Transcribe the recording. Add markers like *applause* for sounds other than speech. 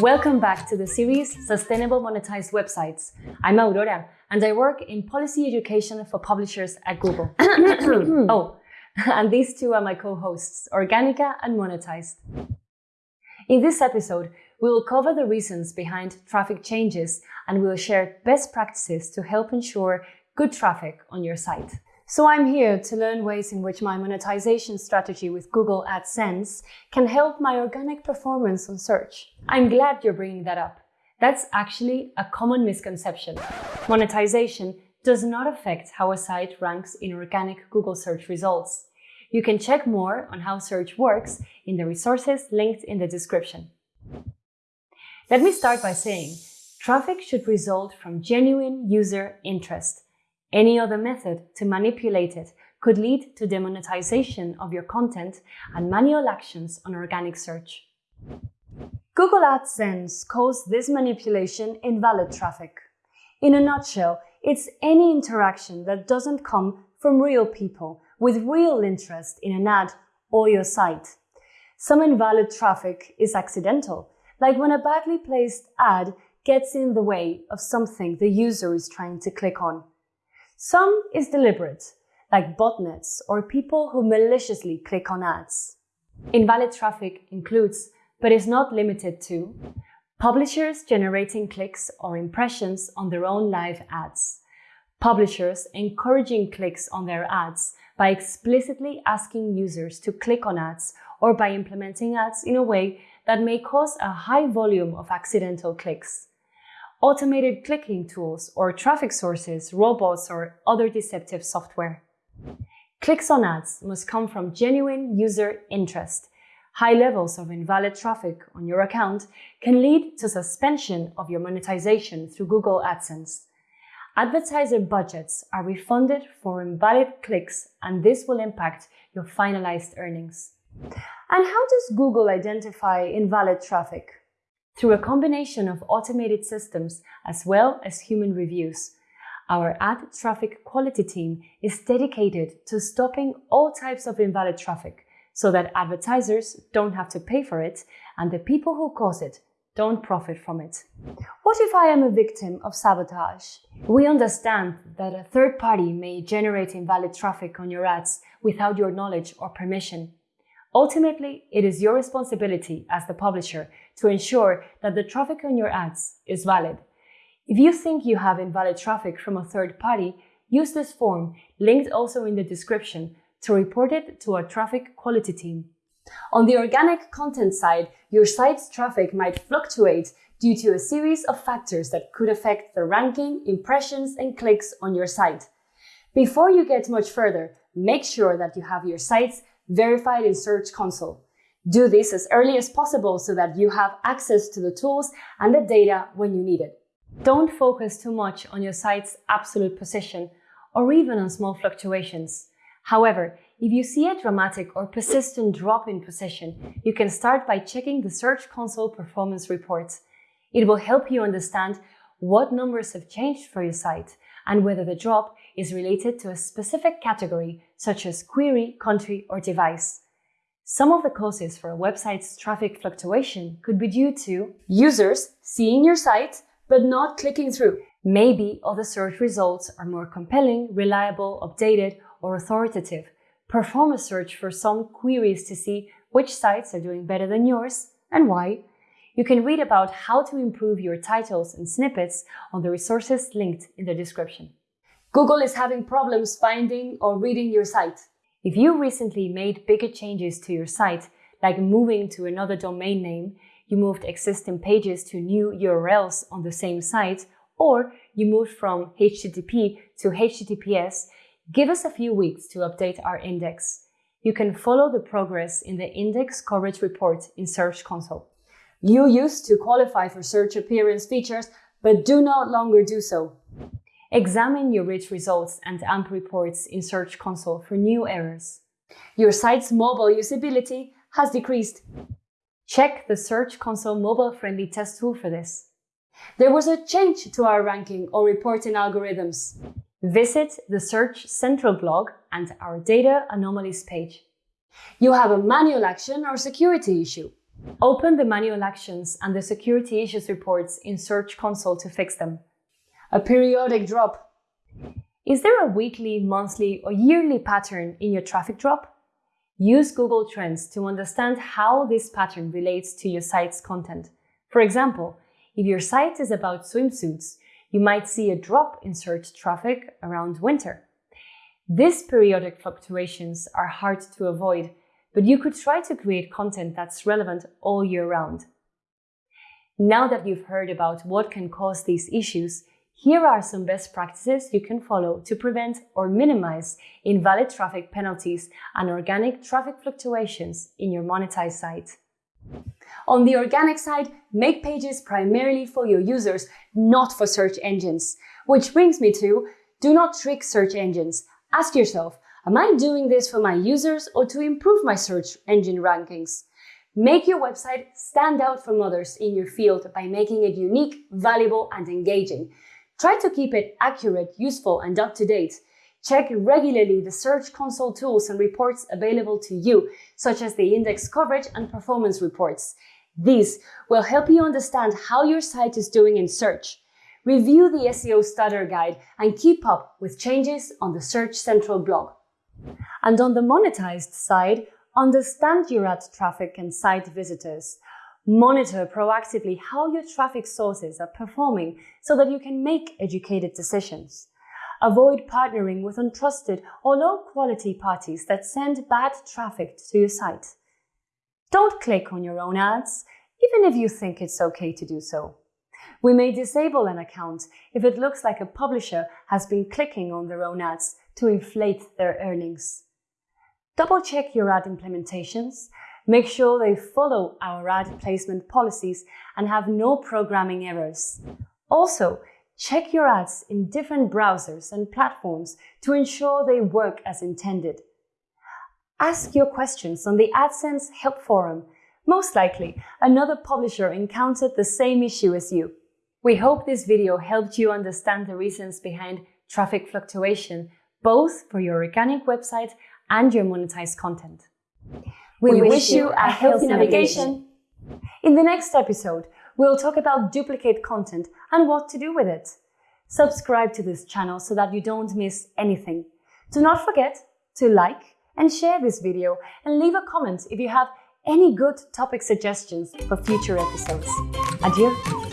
Welcome back to the series Sustainable Monetized Websites. I'm Aurora and I work in policy education for publishers at Google. *coughs* oh, and these two are my co-hosts, Organica and Monetized. In this episode, we will cover the reasons behind traffic changes and we will share best practices to help ensure good traffic on your site. So I'm here to learn ways in which my monetization strategy with Google AdSense can help my organic performance on search. I'm glad you're bringing that up. That's actually a common misconception. Monetization does not affect how a site ranks in organic Google search results. You can check more on how search works in the resources linked in the description. Let me start by saying traffic should result from genuine user interest any other method to manipulate it could lead to demonetization of your content and manual actions on organic search. Google AdSense calls this manipulation invalid traffic. In a nutshell, it's any interaction that doesn't come from real people with real interest in an ad or your site. Some invalid traffic is accidental, like when a badly placed ad gets in the way of something the user is trying to click on. Some is deliberate, like botnets or people who maliciously click on ads. Invalid traffic includes, but is not limited to, publishers generating clicks or impressions on their own live ads, publishers encouraging clicks on their ads by explicitly asking users to click on ads or by implementing ads in a way that may cause a high volume of accidental clicks, automated clicking tools or traffic sources, robots or other deceptive software. Clicks on ads must come from genuine user interest. High levels of invalid traffic on your account can lead to suspension of your monetization through Google AdSense. Advertiser budgets are refunded for invalid clicks and this will impact your finalized earnings. And how does Google identify invalid traffic? Through a combination of automated systems as well as human reviews. Our ad traffic quality team is dedicated to stopping all types of invalid traffic so that advertisers don't have to pay for it and the people who cause it don't profit from it. What if I am a victim of sabotage? We understand that a third party may generate invalid traffic on your ads without your knowledge or permission. Ultimately, it is your responsibility as the publisher to ensure that the traffic on your ads is valid. If you think you have invalid traffic from a third party, use this form, linked also in the description, to report it to our traffic quality team. On the organic content side, your site's traffic might fluctuate due to a series of factors that could affect the ranking, impressions, and clicks on your site. Before you get much further, make sure that you have your site's verified in Search Console. Do this as early as possible so that you have access to the tools and the data when you need it. Don't focus too much on your site's absolute position or even on small fluctuations. However, if you see a dramatic or persistent drop in position, you can start by checking the Search Console performance reports. It will help you understand what numbers have changed for your site and whether the drop is related to a specific category such as query, country, or device. Some of the causes for a website's traffic fluctuation could be due to users seeing your site but not clicking through. Maybe other search results are more compelling, reliable, updated, or authoritative. Perform a search for some queries to see which sites are doing better than yours and why. You can read about how to improve your titles and snippets on the resources linked in the description. Google is having problems finding or reading your site. If you recently made bigger changes to your site, like moving to another domain name, you moved existing pages to new URLs on the same site, or you moved from HTTP to HTTPS, give us a few weeks to update our index. You can follow the progress in the Index Coverage Report in Search Console. You used to qualify for search appearance features, but do not longer do so. Examine your rich results and AMP reports in Search Console for new errors. Your site's mobile usability has decreased. Check the Search Console mobile-friendly test tool for this. There was a change to our ranking or reporting algorithms. Visit the Search Central blog and our Data Anomalies page. You have a manual action or security issue. Open the manual actions and the security issues reports in Search Console to fix them. A periodic drop. Is there a weekly, monthly, or yearly pattern in your traffic drop? Use Google Trends to understand how this pattern relates to your site's content. For example, if your site is about swimsuits, you might see a drop in search traffic around winter. These periodic fluctuations are hard to avoid, but you could try to create content that's relevant all year round. Now that you've heard about what can cause these issues, here are some best practices you can follow to prevent or minimize invalid traffic penalties and organic traffic fluctuations in your monetized site. On the organic side, make pages primarily for your users, not for search engines. Which brings me to, do not trick search engines. Ask yourself, am I doing this for my users or to improve my search engine rankings? Make your website stand out from others in your field by making it unique, valuable, and engaging. Try to keep it accurate, useful, and up to date. Check regularly the Search Console tools and reports available to you, such as the index coverage and performance reports. These will help you understand how your site is doing in search. Review the SEO Starter Guide and keep up with changes on the Search Central blog. And on the monetized side, understand your ad traffic and site visitors. Monitor proactively how your traffic sources are performing so that you can make educated decisions. Avoid partnering with untrusted or low quality parties that send bad traffic to your site. Don't click on your own ads, even if you think it's okay to do so. We may disable an account if it looks like a publisher has been clicking on their own ads to inflate their earnings. Double check your ad implementations Make sure they follow our ad placement policies and have no programming errors. Also, check your ads in different browsers and platforms to ensure they work as intended. Ask your questions on the AdSense Help Forum. Most likely, another publisher encountered the same issue as you. We hope this video helped you understand the reasons behind traffic fluctuation, both for your organic website and your monetized content. We, we wish, wish you a healthy navigation. In the next episode, we'll talk about duplicate content and what to do with it. Subscribe to this channel so that you don't miss anything. Do not forget to like and share this video and leave a comment if you have any good topic suggestions for future episodes. Adieu!